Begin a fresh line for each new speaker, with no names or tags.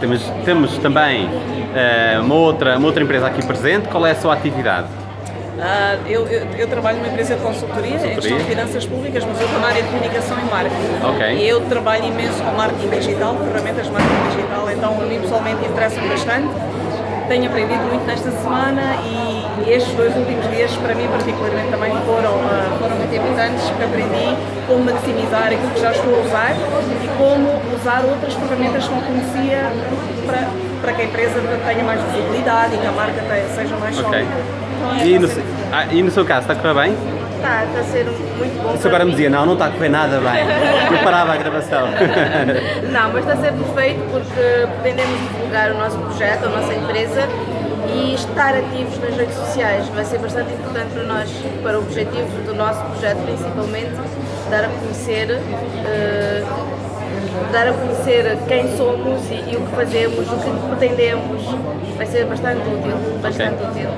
Temos, temos também uh, uma, outra, uma outra empresa aqui presente. Qual é a sua atividade?
Uh, eu, eu, eu, trabalho numa empresa de consultoria, consultoria. em gestão de finanças públicas, mas eu estou na área de comunicação e marketing.
Okay.
E eu trabalho imenso com marketing digital, ferramentas de marketing digital, então a mim pessoalmente interessa-me bastante. Tenho aprendido muito nesta semana e, e, estes dois últimos dias, para mim particularmente, também porque aprendi como maximizar aquilo que já estou a usar e como usar outras ferramentas que não conhecia para, para que a empresa tenha mais visibilidade e que a marca seja mais sólida. Okay.
E no, ah, e no seu caso, está a correr bem?
Está, está a ser muito bom.
Isso agora me dizia, não, não está a correr nada bem. Eu parava a gravação.
não, mas está a ser perfeito porque pretendemos divulgar o nosso projeto, a nossa empresa e estar ativos nas redes sociais vai ser bastante importante para nós, para o objetivo do nosso projeto principalmente, dar a conhecer uh, dar a conhecer quem somos e, e, o que fazemos, o que pretendemos, vai ser bastante útil, bastante okay. útil.